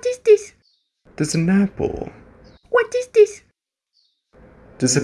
What is this? There's an apple. What is this? There's a